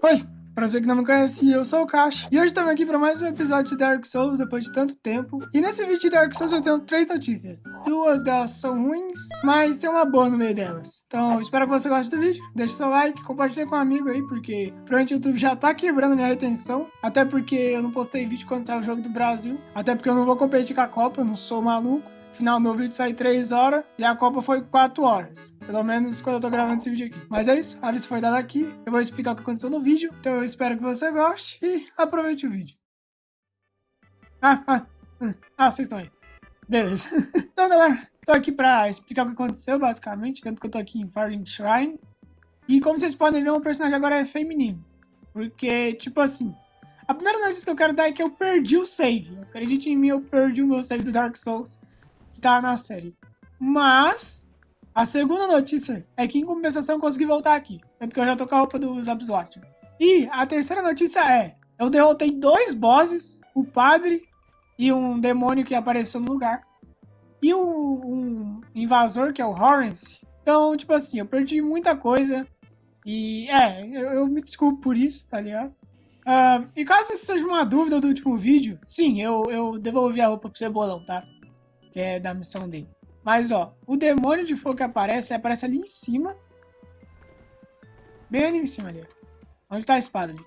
Oi, pra você que não me conhece, eu sou o Caixa. E hoje estamos aqui para mais um episódio de Dark Souls depois de tanto tempo. E nesse vídeo de Dark Souls eu tenho três notícias. Duas delas são ruins, mas tem uma boa no meio delas. Então espero que você goste do vídeo. Deixe seu like, compartilhe com um amigo aí, porque provavelmente o YouTube já tá quebrando minha retenção. Até porque eu não postei vídeo quando saiu o jogo do Brasil. Até porque eu não vou competir com a Copa, eu não sou maluco. Afinal, meu vídeo sai 3 horas e a Copa foi 4 horas. Pelo menos quando eu tô gravando esse vídeo aqui. Mas é isso, a aviso foi dado aqui. Eu vou explicar o que aconteceu no vídeo. Então eu espero que você goste e aproveite o vídeo. Ah, ah, ah, ah vocês estão aí. Beleza. então, galera, tô aqui pra explicar o que aconteceu, basicamente. Tanto que eu tô aqui em Firelink Shrine. E como vocês podem ver, o personagem agora é feminino. Porque, tipo assim, a primeira notícia que eu quero dar é que eu perdi o save. Acredite em mim, eu perdi o meu save do Dark Souls tá na série. Mas, a segunda notícia é que em compensação consegui voltar aqui. Tanto que eu já tô com a roupa dos Abswatch. E a terceira notícia é, eu derrotei dois bosses, o padre e um demônio que apareceu no lugar. E um, um invasor, que é o Horrence. Então, tipo assim, eu perdi muita coisa. E, é, eu, eu me desculpo por isso, tá ligado? Uh, e caso isso seja uma dúvida do último vídeo, sim, eu, eu devolvi a roupa pro Cebolão, tá? É da missão dele. Mas, ó, o demônio de fogo que aparece, ele aparece ali em cima. Bem ali em cima ali. Onde tá a espada ali.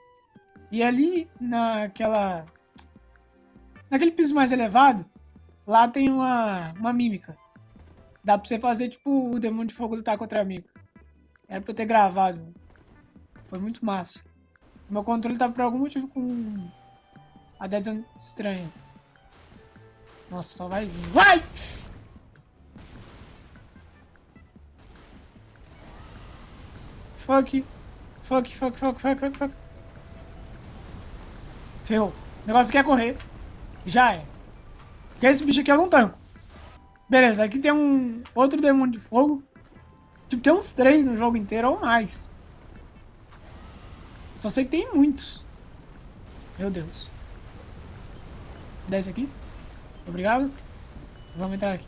E ali, naquela... Naquele piso mais elevado, lá tem uma, uma mímica. Dá pra você fazer, tipo, o demônio de fogo lutar contra amigo. Era pra eu ter gravado. Foi muito massa. Meu controle tá por algum motivo com a Dead Zone estranha. Nossa, só vai vir. Vai! Fuck. Fuck, fuck, fuck, fuck, fuck, fuck. Ferrou. O negócio quer correr. Já é. Porque esse bicho aqui eu não tanco. Beleza, aqui tem um outro demônio de fogo. Tipo, tem uns três no jogo inteiro ou mais. Só sei que tem muitos. Meu Deus. Desce aqui. Obrigado. Vamos entrar aqui.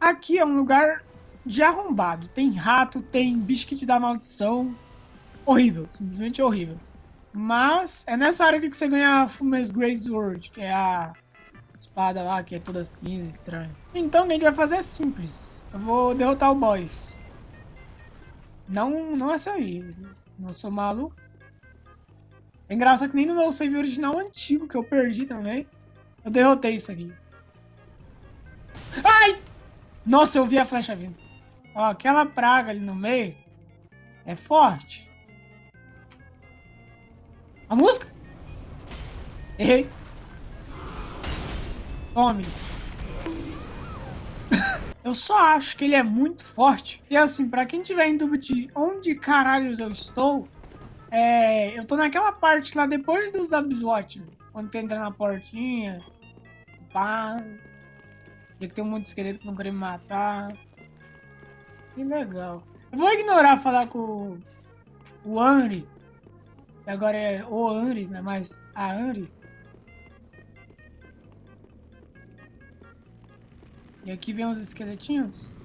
Aqui é um lugar de arrombado. Tem rato, tem bicho que te dá maldição. Horrível, simplesmente horrível. Mas é nessa área que você ganha a Fumes Great Sword, que é a espada lá, que é toda cinza, estranha. Então o que a gente vai fazer é simples. Eu vou derrotar o boss. Não, não é essa aí. Não sou maluco. É engraçado que nem no meu save original antigo, que eu perdi também, eu derrotei isso aqui. Ai! Nossa, eu vi a flecha vindo. Ó, aquela praga ali no meio é forte. A música? Errei. Tome. eu só acho que ele é muito forte. E assim, pra quem tiver em dúvida de onde caralhos eu estou, é, eu tô naquela parte lá depois dos Abswatch. Quando você entra na portinha. Pá. E que tem um monte de esqueleto que não querem me matar. Que legal. Eu vou ignorar falar com o Anri. Agora é o Anri, não é mais a Anri. E aqui vem uns esqueletinhos.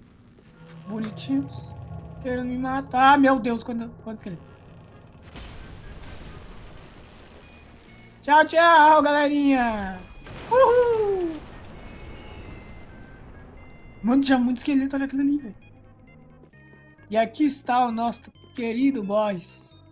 Bonitinhos. Querendo me matar. Meu Deus, quando, quando esqueleto. Tchau, tchau, galerinha! Uhul! Mano, tinha muito esqueleto, olha aquilo ali, velho. E aqui está o nosso querido boss.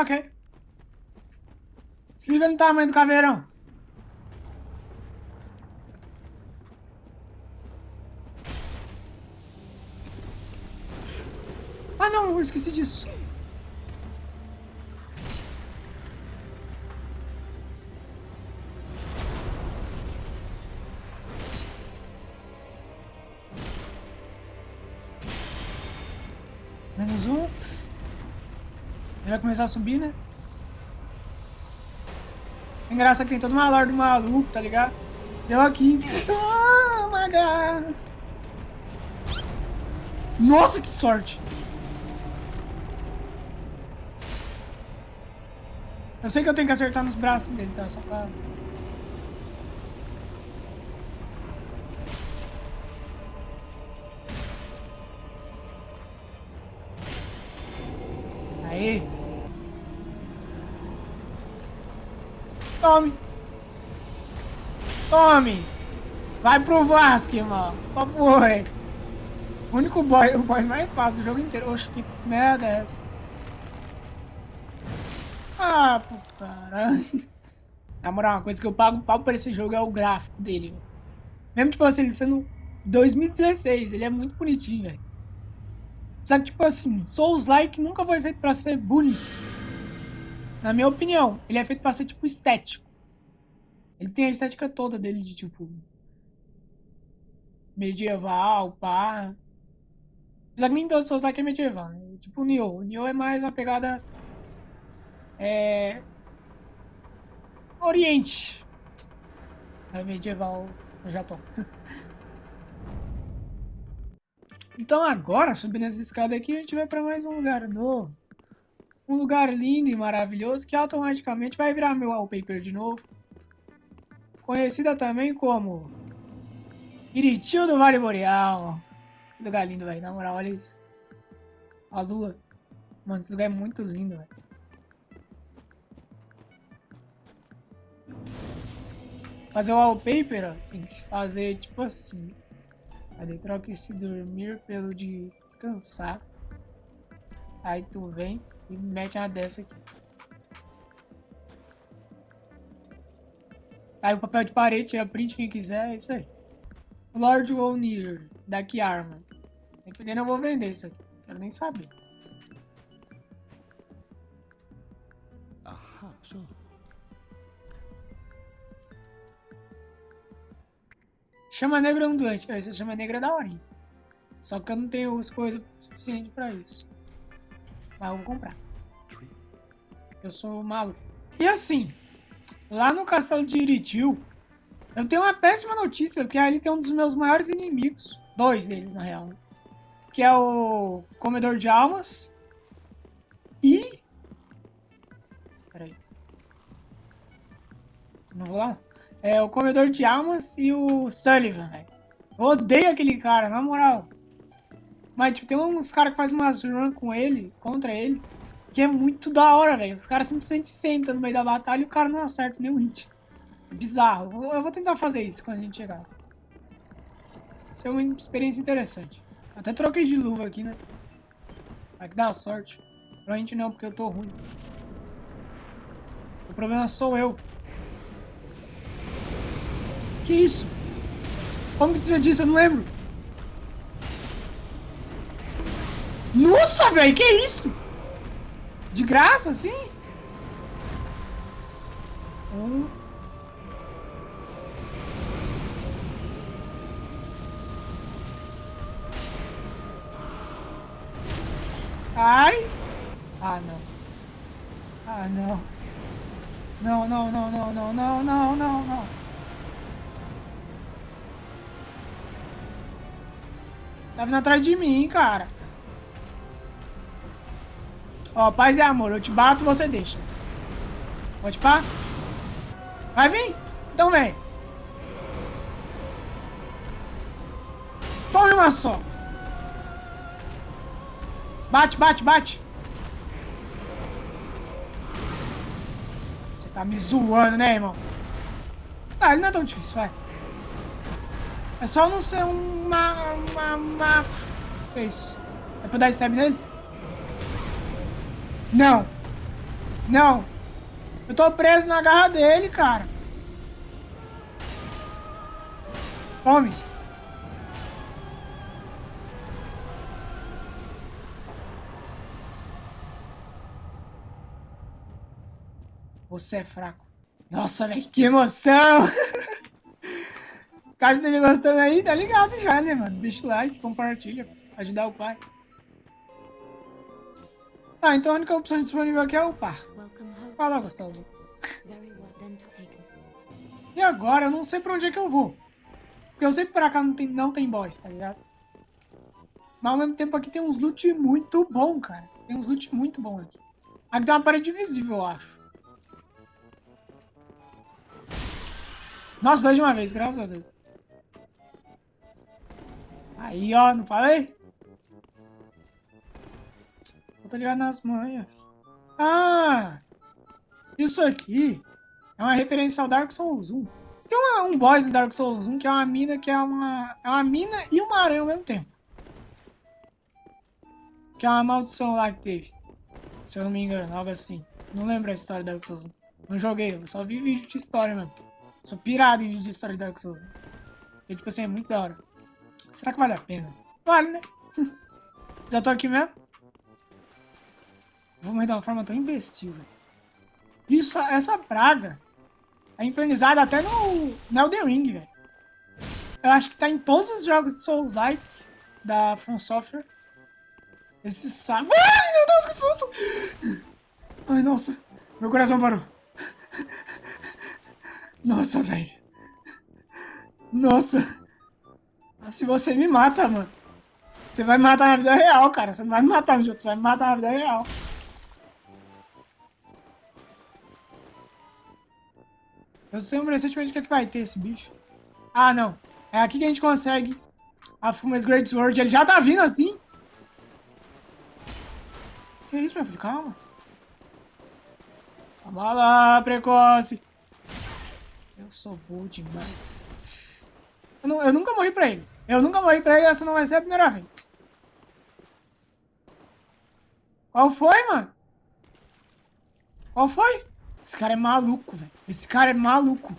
Ok. Se liga no tamanho do caveirão. Ah não, eu esqueci disso. Vai começar a subir, né? Engraçado que tem todo uma lore do maluco, tá ligado? Eu aqui. Oh god! Nossa, que sorte! Eu sei que eu tenho que acertar nos braços dele, tá? Só pra... Aí. Tome. Tome. Vai pro Vasco, irmão. Qual foi? O único boy, o boss mais fácil do jogo inteiro. Oxe, que merda é essa? Ah, pô, caralho. Na moral, uma coisa que eu pago pau pra esse jogo é o gráfico dele, velho. Mesmo, tipo assim, sendo 2016, ele é muito bonitinho, velho. Só que, tipo assim, Souls-like nunca foi feito pra ser bonito. Na minha opinião, ele é feito pra ser, tipo, estético. Ele tem a estética toda dele de, tipo... Medieval, pá. Apesar que nem todo Souls-like é medieval, né? Tipo o Nioh. O Nioh é mais uma pegada é... Oriente. É medieval no Japão. então agora, subindo essa escada aqui, a gente vai para mais um lugar novo. Um lugar lindo e maravilhoso que automaticamente vai virar meu wallpaper de novo. Conhecida também como Iritil do Vale Boreal. Que lugar lindo, velho. Na moral, olha isso. A lua. Mano, esse lugar é muito lindo, velho. Fazer o wallpaper, ó, tem que fazer tipo assim. Aí troca esse dormir pelo de descansar. Aí tu vem e mete uma dessa aqui. Aí o papel de parede, tira print quem quiser, é isso aí. Lord O'Neill, daqui arma. Tem que eu vou vender isso aqui. Quero nem saber. Aham, só. Chama negra ondulante. Essa chama negra é da hora. Só que eu não tenho as coisas suficientes pra isso. Vou comprar. Eu sou maluco. E assim, lá no castelo de Iritil, eu tenho uma péssima notícia, porque ali tem um dos meus maiores inimigos. Dois deles, na real. Que é o Comedor de Almas. E... Peraí. Não vou lá? É o Comedor de Almas e o Sullivan, velho. Odeio aquele cara, na moral. Mas, tipo, tem uns caras que fazem umas run com ele, contra ele, que é muito da hora, velho. Os caras simplesmente sentam no meio da batalha e o cara não acerta nenhum hit. Bizarro. Eu vou tentar fazer isso quando a gente chegar. Isso é uma experiência interessante. Até troquei de luva aqui, né? Vai que dá sorte. Provavelmente não, porque eu tô ruim. O problema sou eu. Que isso? Como que você disse? Eu não lembro. Nossa, velho, que isso? De graça, assim? Um. Ai. Ah, não. Ah, não. Não, não, não, não, não, não, não, não, não. Tá vindo atrás de mim, cara. Ó, paz e amor. Eu te bato, você deixa. Pode pá? Vai vir? Então vem. Tome uma só. Bate, bate, bate. Você tá me zoando, né, irmão? Ah, ele não é tão difícil, vai. É só não ser uma... uma... uma... Que é isso? É pra dar stab nele? Não. Não. Eu tô preso na garra dele, cara. Tome. Você é fraco. Nossa, velho, que emoção! Caso esteja gostando aí, tá ligado já, né, mano? Deixa o like, compartilha, ajudar o pai. Tá, então a única opção disponível aqui é. Welcome home. Fala, gostoso. E agora eu não sei pra onde é que eu vou. Porque eu sei que pra cá não tem, não tem boss, tá ligado? Mas ao mesmo tempo aqui tem uns loot muito bom, cara. Tem uns loot muito bom aqui. Aqui tem uma parede invisível, eu acho. Nossa, dois de uma vez, graças a Deus. Aí, ó, não falei? Eu tô ligado nas manhas. Ah! Isso aqui é uma referência ao Dark Souls 1. Tem uma, um boss do Dark Souls 1 que é uma mina que é uma, é uma mina e uma aranha ao mesmo tempo. Que é uma maldição lá que teve. Se eu não me engano, algo assim. Não lembro a história do Dark Souls 1. Não joguei, eu só vi vídeo de história mesmo. Sou pirado em vídeo de história de Dark Souls. E tipo assim, é muito da hora. Será que vale a pena? Vale, né? Já tô aqui mesmo? Vou morrer de uma forma tão imbecil, velho. Isso, essa praga é infernizada até no, no Elden Ring, velho. Eu acho que tá em todos os jogos de Souls-like da From Software. Esse saco... Ai, meu Deus, que susto! Ai, nossa. Meu coração parou. Nossa, velho. Nossa. Se você me mata, mano. Você vai me matar na vida real, cara. Você não vai me matar no jogo, você vai me matar na vida real. Eu sei recentemente o que, é que vai ter esse bicho. Ah, não. É aqui que a gente consegue a Fumas Great Sword. Ele já tá vindo assim. Que isso, meu filho? Calma. Calma lá, precoce. Eu sou bom demais. Eu, não, eu nunca morri pra ele. Eu nunca morri pra ele, essa não vai ser a primeira vez. Qual foi, mano? Qual foi? Esse cara é maluco, velho. Esse cara é maluco.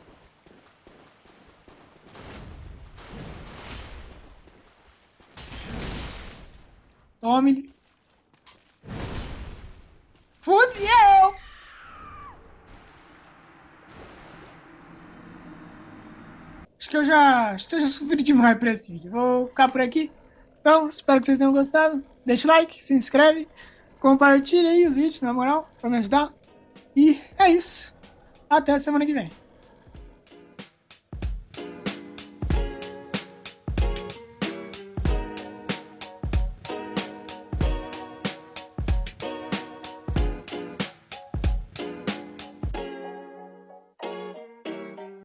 Tome-lhe. Fudeu! Acho que eu já. Acho que eu já sofri demais pra esse vídeo. Vou ficar por aqui. Então, espero que vocês tenham gostado. Deixa o like, se inscreve, compartilha aí os vídeos, na moral, pra me ajudar. E é isso. Até a semana que vem.